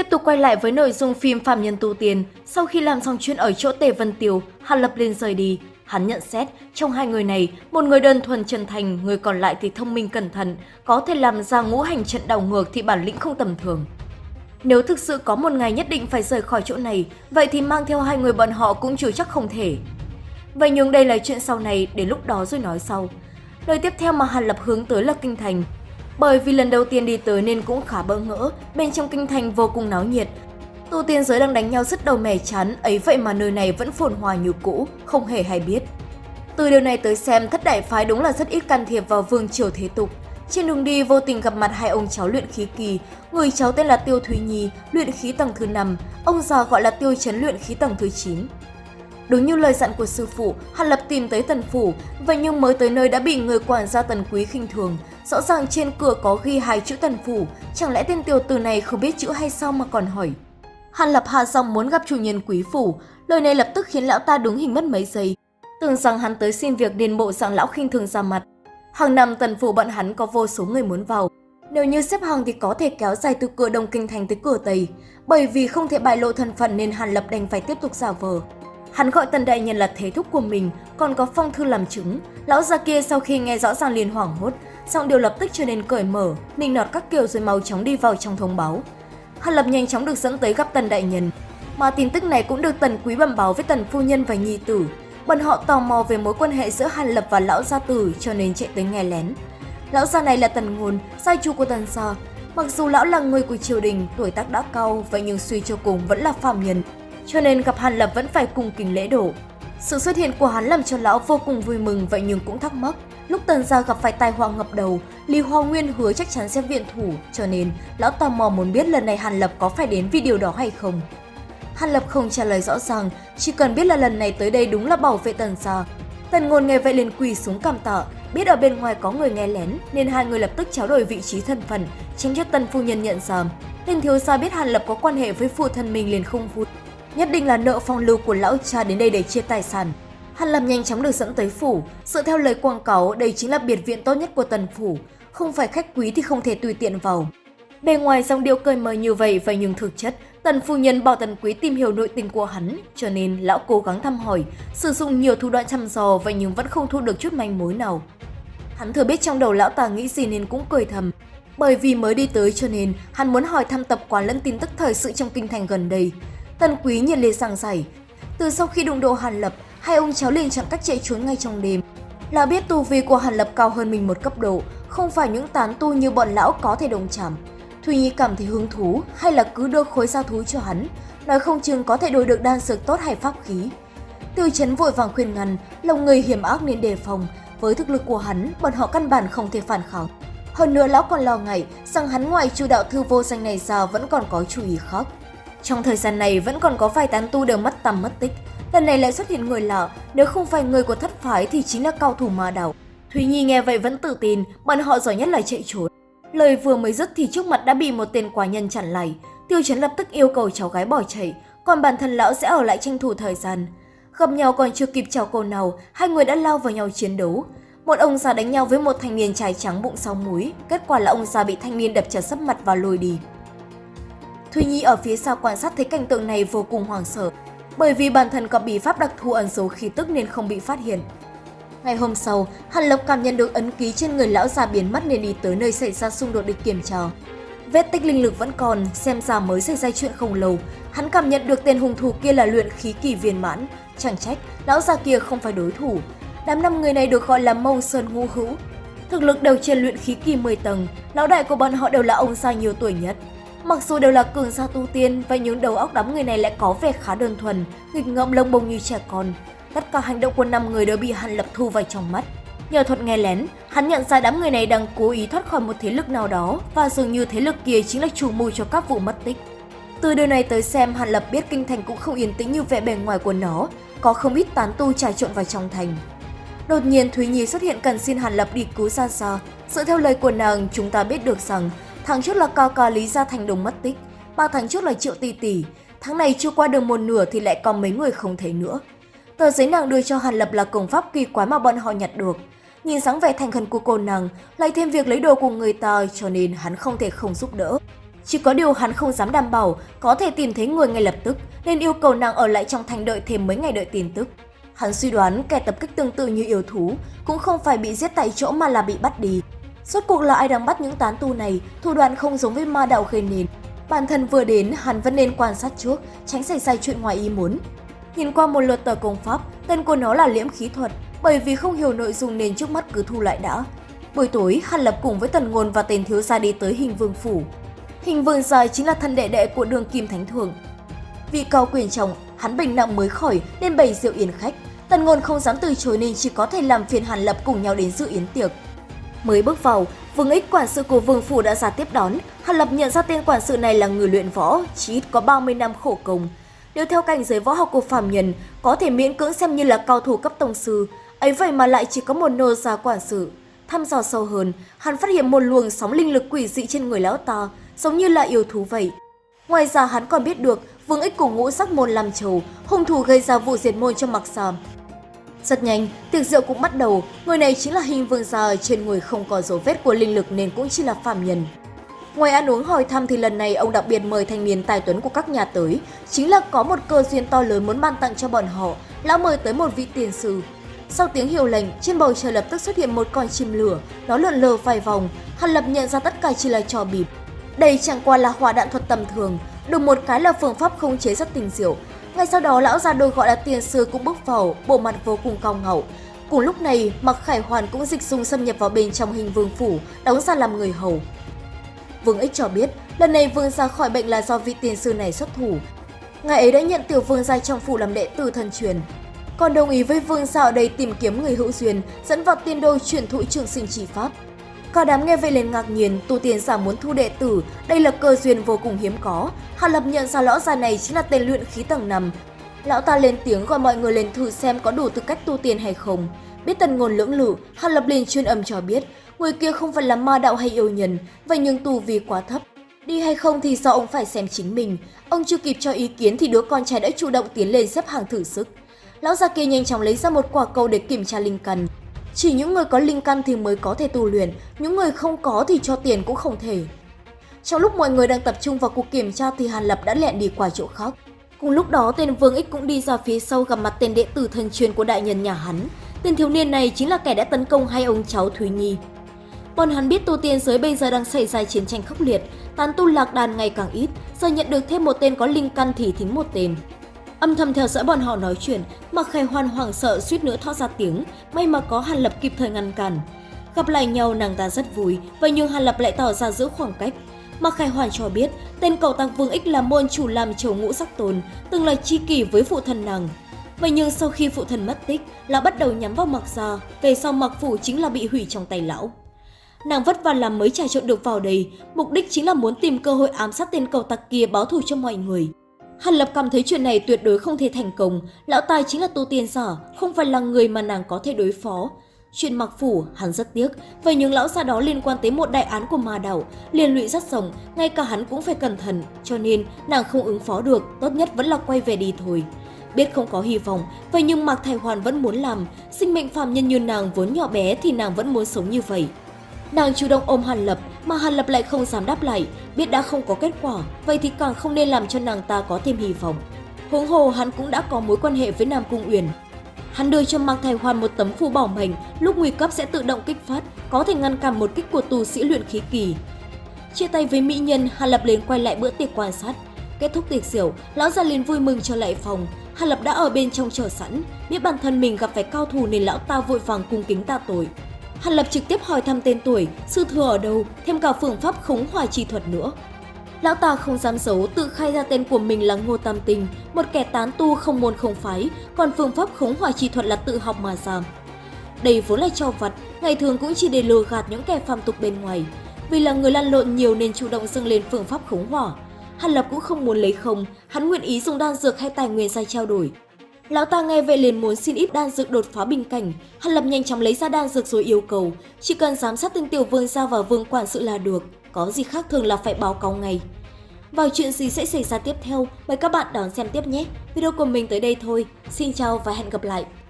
Tiếp tục quay lại với nội dung phim Phạm Nhân Tu Tiên, sau khi làm xong chuyện ở chỗ Tề Vân tiều Hàn Lập lên rời đi. Hắn nhận xét, trong hai người này, một người đơn thuần chân thành, người còn lại thì thông minh cẩn thận, có thể làm ra ngũ hành trận đảo ngược thì bản lĩnh không tầm thường. Nếu thực sự có một ngày nhất định phải rời khỏi chỗ này, vậy thì mang theo hai người bọn họ cũng chưa chắc không thể. Vậy nhưng đây là chuyện sau này, để lúc đó rồi nói sau. Nơi tiếp theo mà Hàn Lập hướng tới là Kinh Thành. Bởi vì lần đầu tiên đi tới nên cũng khá bỡ ngỡ, bên trong Kinh Thành vô cùng náo nhiệt. Tu tiên giới đang đánh nhau rất đầu mẻ chán, ấy vậy mà nơi này vẫn phồn hoa như cũ, không hề hay biết. Từ điều này tới xem, thất đại phái đúng là rất ít can thiệp vào vương triều thế tục. Trên đường đi vô tình gặp mặt hai ông cháu luyện khí kỳ, người cháu tên là Tiêu Thúy Nhi, luyện khí tầng thứ 5, ông già gọi là Tiêu Chấn luyện khí tầng thứ 9. Đúng như lời dặn của sư phụ, Hàn Lập tìm tới tần phủ, vậy nhưng mới tới nơi đã bị người quản gia tần quý khinh thường. Rõ ràng trên cửa có ghi hai chữ tần phủ, chẳng lẽ tên tiểu tử này không biết chữ hay sao mà còn hỏi. Hàn Lập hạ giọng muốn gặp chủ nhân quý phủ, lời này lập tức khiến lão ta đúng hình mất mấy giây. Tưởng rằng hắn tới xin việc điền bộ dạng lão khinh thường ra mặt. Hàng năm tần phủ bọn hắn có vô số người muốn vào. Nếu như xếp hàng thì có thể kéo dài từ cửa Đông Kinh Thành tới cửa Tây. Bởi vì không thể bại lộ thân phận nên Hàn Lập đành phải tiếp tục giả vờ. Hắn gọi tần đại nhân là thế thúc của mình, còn có phong thư làm chứng. Lão già kia sau khi nghe rõ ràng liền hoảng hốt, giọng điều lập tức trở nên cởi mở, nịnh nọt các kiểu rồi mau chóng đi vào trong thông báo. Hàn Lập nhanh chóng được dẫn tới gặp tần đại nhân. Mà tin tức này cũng được tần quý bẩm báo với tần phu nhân và nhi tử. Bọn họ tò mò về mối quan hệ giữa Hàn Lập và lão gia tử cho nên chạy tới nghe lén. Lão gia này là tần ngôn, sai chu của tần gia. Mặc dù lão là người của triều đình, tuổi tác đã cao, vậy nhưng suy cho cùng vẫn là phàm nhân, cho nên gặp Hàn Lập vẫn phải cùng kính lễ đổ. Sự xuất hiện của hắn làm cho lão vô cùng vui mừng vậy nhưng cũng thắc mắc. Lúc tần gia gặp phải tai họa ngập đầu, Lý Hoa Nguyên hứa chắc chắn sẽ viện thủ, cho nên lão tò mò muốn biết lần này Hàn Lập có phải đến vì điều đó hay không. Hàn Lập không trả lời rõ ràng, chỉ cần biết là lần này tới đây đúng là bảo vệ tần gia. Tần ngôn nghe vậy liền quỳ xuống cảm tạ, biết ở bên ngoài có người nghe lén nên hai người lập tức trao đổi vị trí thân phận, tránh cho tần phu nhân nhận ra. Tên thiếu gia biết Hàn Lập có quan hệ với phụ thân mình liền không vui. Nhất định là nợ phong lưu của lão cha đến đây để chia tài sản. Hàn Lâm nhanh chóng được dẫn tới phủ, dựa theo lời quảng cáo đây chính là biệt viện tốt nhất của tần phủ, không phải khách quý thì không thể tùy tiện vào. Bề ngoài dòng điệu cười mời như vậy vậy nhưng thực chất, tần phu nhân bảo tần quý tìm hiểu nội tình của hắn, cho nên lão cố gắng thăm hỏi, sử dụng nhiều thủ đoạn thăm dò vậy nhưng vẫn không thu được chút manh mối nào. Hắn thừa biết trong đầu lão ta nghĩ gì nên cũng cười thầm, bởi vì mới đi tới cho nên hắn muốn hỏi thăm tập quán lẫn tin tức thời sự trong kinh thành gần đây. Tần quý nhiệt liệt giảng giải, từ sau khi đụng độ Hàn Lập, hai ông cháu liền chọn cách chạy trốn ngay trong đêm. Là biết tu vi của Hàn Lập cao hơn mình một cấp độ, không phải những tán tu như bọn lão có thể đồng chạm. Thùy Nhi cảm thấy hứng thú hay là cứ đưa khối giao thú cho hắn, nói không chừng có thể đổi được đan dược tốt hay pháp khí. Tiêu chấn vội vàng khuyên ngăn, lòng người hiểm ác nên đề phòng, với thực lực của hắn, bọn họ căn bản không thể phản kháng. Hơn nữa lão còn lo ngại rằng hắn ngoài chu đạo thư vô danh này ra vẫn còn có chủ ý khác. Trong thời gian này vẫn còn có vài tán tu đều mất tầm mất tích, lần này lại xuất hiện người lạ, nếu không phải người của thất phái thì chính là cao thủ ma đảo. Thúy Nhi nghe vậy vẫn tự tin, bọn họ giỏi nhất là chạy trốn. Lời vừa mới dứt thì trước mặt đã bị một tên quả nhân chặn lại. Tiêu Chấn lập tức yêu cầu cháu gái bỏ chạy, còn bản thân lão sẽ ở lại tranh thủ thời gian. Gặp nhau còn chưa kịp chào cô nào, hai người đã lao vào nhau chiến đấu. Một ông già đánh nhau với một thanh niên trai trắng bụng sau múi, kết quả là ông già bị thanh niên đập trật sấp mặt và lùi đi. Thùy Nhi ở phía sau quan sát thấy cảnh tượng này vô cùng hoảng sợ, bởi vì bản thân có bí pháp đặc thù ẩn giấu khí tức nên không bị phát hiện. Ngày hôm sau, Hàn Lộc cảm nhận được ấn ký trên người lão già biến mất nên đi tới nơi xảy ra xung đột để kiểm tra. Vết tích linh lực vẫn còn, xem ra mới xảy ra chuyện không lâu. Hắn cảm nhận được tên hung thủ kia là luyện khí kỳ viên mãn, chẳng trách lão già kia không phải đối thủ. Đám năm người này được gọi là Mâu Sơn Ngũ Hữu. Thực lực đều trên luyện khí kỳ 10 tầng, lão đại của bọn họ đều là ông già nhiều tuổi nhất. Mặc dù đều là cường gia tu tiên, và những đầu óc đám người này lại có vẻ khá đơn thuần, nghịch ngợm lông bông như trẻ con. Tất cả hành động của năm người đều bị hắn lập thu vào trong mắt. Nhờ thuật nghe lén, hắn nhận ra đám người này đang cố ý thoát khỏi một thế lực nào đó và dường như thế lực kia chính là chủ mưu cho các vụ mất tích. Từ điều này tới xem, Hàn Lập biết kinh thành cũng không yên tĩnh như vẻ bề ngoài của nó, có không ít tán tu trà trộn vào trong thành. Đột nhiên Thúy Nhi xuất hiện cần xin Hàn Lập đi cứu Gia Gia. Dựa theo lời của nàng, chúng ta biết được rằng Tháng trước là cao cò Lý Gia Thành Đồng mất tích, ba tháng trước là Triệu Tỷ Tỷ, tháng này chưa qua được một nửa thì lại còn mấy người không thấy nữa. Tờ giấy nàng đưa cho Hàn Lập là công pháp kỳ quái mà bọn họ nhặt được. Nhìn dáng vẻ thành khẩn của cô nàng, lại thêm việc lấy đồ của người ta cho nên hắn không thể không giúp đỡ. Chỉ có điều hắn không dám đảm bảo có thể tìm thấy người ngay lập tức nên yêu cầu nàng ở lại trong thành đợi thêm mấy ngày đợi tin tức. Hắn suy đoán kẻ tập kích tương tự như yêu thú cũng không phải bị giết tại chỗ mà là bị bắt đi. Suốt cuộc là ai đang bắt những tán tu này, thủ đoạn không giống với ma đạo gây nền. Bản thân vừa đến, hắn vẫn nên quan sát trước, tránh xảy ra chuyện ngoài ý muốn. Nhìn qua một lượt tờ công pháp, tên của nó là liễm khí thuật, bởi vì không hiểu nội dung nên trước mắt cứ thu lại đã. Buổi tối, Hàn Lập cùng với Tần Ngôn và tên thiếu gia đi tới hình vương phủ. Hình vương gia chính là thân đệ đệ của đường kim thánh thượng. Vì cao quyền trọng, hắn bệnh nặng mới khỏi nên bày rượu yến khách. Tần Ngôn không dám từ chối nên chỉ có thể làm phiền Hàn Lập cùng nhau đến dự yến tiệc. Mới bước vào, Vương Ích quản sự của Vương phủ đã ra tiếp đón. Hàn Lập nhận ra tên quản sự này là người luyện võ, chỉ ít có 30 năm khổ công. Nếu theo cảnh giới võ học của phàm nhân, có thể miễn cưỡng xem như là cao thủ cấp tông sư, ấy vậy mà lại chỉ có một nô gia quản sự. Thăm dò sâu hơn, hắn phát hiện một luồng sóng linh lực quỷ dị trên người lão ta, giống như là yêu thú vậy. Ngoài ra hắn còn biết được Vương Ích cùng ngũ sắc môn làm trầu, hung thủ gây ra vụ diệt môn cho mặc sàm. Rất nhanh, tiệc rượu cũng bắt đầu, người này chính là hình vương gia trên người không có dấu vết của linh lực nên cũng chỉ là phàm nhân. Ngoài ăn uống hỏi thăm thì lần này ông đặc biệt mời thanh niên tài tuấn của các nhà tới, chính là có một cơ duyên to lớn muốn ban tặng cho bọn họ, lão mời tới một vị tiền sư. Sau tiếng hiệu lệnh, trên bầu trời lập tức xuất hiện một con chim lửa, nó lượn lờ vài vòng, Hàn Lập nhận ra tất cả chỉ là trò bịp. Đây chẳng qua là hỏa đạn thuật tầm thường, được một cái là phương pháp khống chế rất tình diệu. Ngay sau đó lão già đôi gọi là tiền sư cũng bước vào, bộ mặt vô cùng cao ngạo. Cùng lúc này, Mặc Khải Hoàn cũng dịch dung xâm nhập vào bên trong hình vương phủ, đóng ra làm người hầu. Vương Ích cho biết, lần này vương ra khỏi bệnh là do vị tiền sư này xuất thủ. Ngài ấy đã nhận tiểu vương gia trong phủ làm đệ tử thân truyền. Còn đồng ý với vương gia ở đây tìm kiếm người hữu duyên, dẫn vào tiên đô chuyển thụ trường sinh chỉ pháp. Cả đám nghe vậy liền ngạc nhiên, tu tiên giả muốn thu đệ tử, đây là cơ duyên vô cùng hiếm có. Hà Lập nhận ra lão già này chính là tên luyện khí tầng 5. Lão ta lên tiếng gọi mọi người lên thử xem có đủ tư cách tu tiên hay không. Biết tần ngôn lưỡng lự, Hà Lập liền chuyên âm cho biết, người kia không phải là ma đạo hay yêu nhân, vậy nhưng tu vi quá thấp. Đi hay không thì do ông phải xem chính mình. Ông chưa kịp cho ý kiến thì đứa con trai đã chủ động tiến lên xếp hàng thử sức. Lão già kia nhanh chóng lấy ra một quả cầu để kiểm tra linh cần. Chỉ những người có linh căn thì mới có thể tu luyện, những người không có thì cho tiền cũng không thể. Trong lúc mọi người đang tập trung vào cuộc kiểm tra thì Hàn Lập đã lẹn đi qua chỗ khác. Cùng lúc đó, tên Vương Ích cũng đi ra phía sau gặp mặt tên đệ tử thân truyền của đại nhân nhà hắn. Tên thiếu niên này chính là kẻ đã tấn công hai ông cháu Thúy Nhi. Bọn hắn biết tu tiên giới bây giờ đang xảy ra chiến tranh khốc liệt, tán tu lạc đàn ngày càng ít, giờ nhận được thêm một tên có linh căn thì thính một tên. Âm thầm theo dõi bọn họ nói chuyện, Mặc Khải Hoàn hoảng sợ suýt nữa thoát ra tiếng, may mà có Hàn Lập kịp thời ngăn cản. Gặp lại nhau nàng ta rất vui, vậy nhưng Hàn Lập lại tỏ ra giữ khoảng cách. Mặc Khải Hoàn cho biết, tên cậu tăng Vương Ích là môn chủ làm chầu ngũ sắc tồn, từng là chi kỷ với phụ thân nàng. Vậy nhưng sau khi phụ thân mất tích, lão bắt đầu nhắm vào Mặc gia, về sau Mặc phủ chính là bị hủy trong tay lão. Nàng vất vả làm mới trà trộn được vào đây, mục đích chính là muốn tìm cơ hội ám sát tên cầu tặc kia báo thù cho mọi người. Hàn Lập cảm thấy chuyện này tuyệt đối không thể thành công, lão tài chính là tu tiên giả, không phải là người mà nàng có thể đối phó. Chuyện mặc phủ, hắn rất tiếc, vậy nhưng lão gia đó liên quan tới một đại án của ma đảo, liên lụy rất rộng, ngay cả hắn cũng phải cẩn thận, cho nên nàng không ứng phó được, tốt nhất vẫn là quay về đi thôi. Biết không có hy vọng, vậy nhưng Mạc Thái Hoàn vẫn muốn làm, sinh mệnh phàm nhân như nàng vốn nhỏ bé thì nàng vẫn muốn sống như vậy. Nàng chủ động ôm Hàn Lập, mà Hàn Lập lại không dám đáp lại, biết đã không có kết quả, vậy thì càng không nên làm cho nàng ta có thêm hy vọng. Huống hồ hắn cũng đã có mối quan hệ với Nam Cung Uyển. Hắn đưa cho Mạc Thái Hoàn một tấm phù bảo mệnh, lúc nguy cấp sẽ tự động kích phát, có thể ngăn cản một kích của tù sĩ luyện khí kỳ. Chia tay với mỹ nhân, Hàn Lập liền quay lại bữa tiệc quan sát. Kết thúc tiệc rượu, lão già liền vui mừng trở lại phòng. Hàn Lập đã ở bên trong chờ sẵn, biết bản thân mình gặp phải cao thủ nên lão ta vội vàng cung kính tạ tội. Hàn Lập trực tiếp hỏi thăm tên tuổi, sư thừa ở đâu, thêm cả phương pháp khống hỏa chi thuật nữa. Lão ta không dám giấu tự khai ra tên của mình là Ngô Tam Tình, một kẻ tán tu không môn không phái, còn phương pháp khống hỏa chi thuật là tự học mà ra. Đây vốn là trò vặt, ngày thường cũng chỉ để lừa gạt những kẻ phàm tục bên ngoài. Vì là người lăn lộn nhiều nên chủ động dâng lên phương pháp khống hỏa. Hàn Lập cũng không muốn lấy không, hắn nguyện ý dùng đan dược hay tài nguyên ra trao đổi. Lão ta nghe vậy liền muốn xin ít đan dược đột phá bình cảnh, Hàn Lập nhanh chóng lấy ra đan dược rồi yêu cầu, chỉ cần giám sát tên tiểu vương gia và vương quản sự là được, có gì khác thường là phải báo cáo ngay. Vào chuyện gì sẽ xảy ra tiếp theo, mời các bạn đón xem tiếp nhé. Video của mình tới đây thôi. Xin chào và hẹn gặp lại.